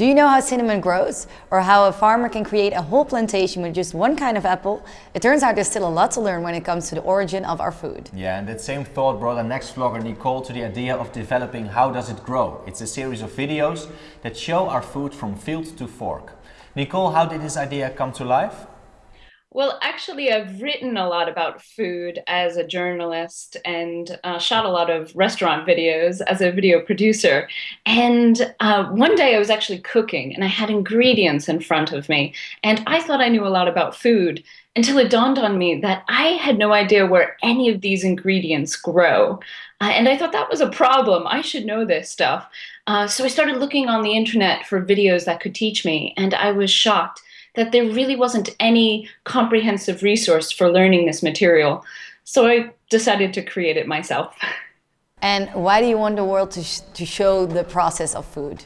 Do you know how cinnamon grows? Or how a farmer can create a whole plantation with just one kind of apple? It turns out there's still a lot to learn when it comes to the origin of our food. Yeah, and that same thought brought our next vlogger Nicole to the idea of developing How Does It Grow? It's a series of videos that show our food from field to fork. Nicole, how did this idea come to life? Well, actually, I've written a lot about food as a journalist and uh, shot a lot of restaurant videos as a video producer. And uh, one day I was actually cooking and I had ingredients in front of me. And I thought I knew a lot about food until it dawned on me that I had no idea where any of these ingredients grow. Uh, and I thought that was a problem. I should know this stuff. Uh, so I started looking on the internet for videos that could teach me. And I was shocked that there really wasn't any comprehensive resource for learning this material. So I decided to create it myself. And why do you want the world to, sh to show the process of food?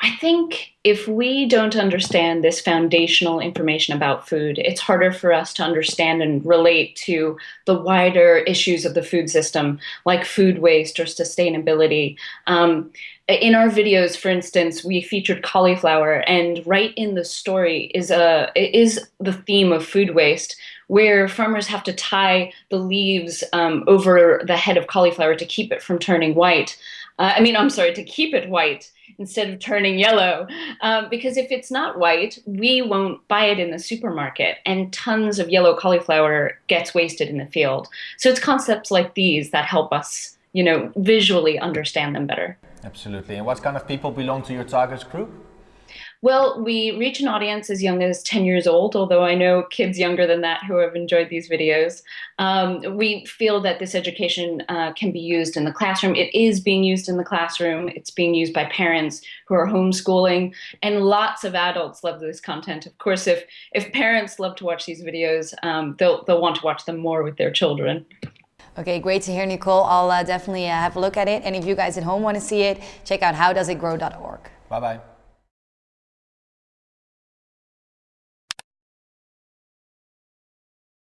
I think if we don't understand this foundational information about food, it's harder for us to understand and relate to the wider issues of the food system, like food waste or sustainability. Um, in our videos, for instance, we featured cauliflower, and right in the story is a is the theme of food waste, where farmers have to tie the leaves um, over the head of cauliflower to keep it from turning white. Uh, I mean, I'm sorry, to keep it white instead of turning yellow. Um, because if it's not white, we won't buy it in the supermarket, and tons of yellow cauliflower gets wasted in the field. So it's concepts like these that help us, you know, visually understand them better. Absolutely. And what kind of people belong to your target group? Well, we reach an audience as young as 10 years old, although I know kids younger than that who have enjoyed these videos. Um, we feel that this education uh, can be used in the classroom. It is being used in the classroom. It's being used by parents who are homeschooling, and lots of adults love this content. Of course, if, if parents love to watch these videos, um, they'll, they'll want to watch them more with their children. Okay, great to hear, Nicole. I'll uh, definitely uh, have a look at it. And if you guys at home want to see it, check out howdoesitgrow.org. Bye-bye.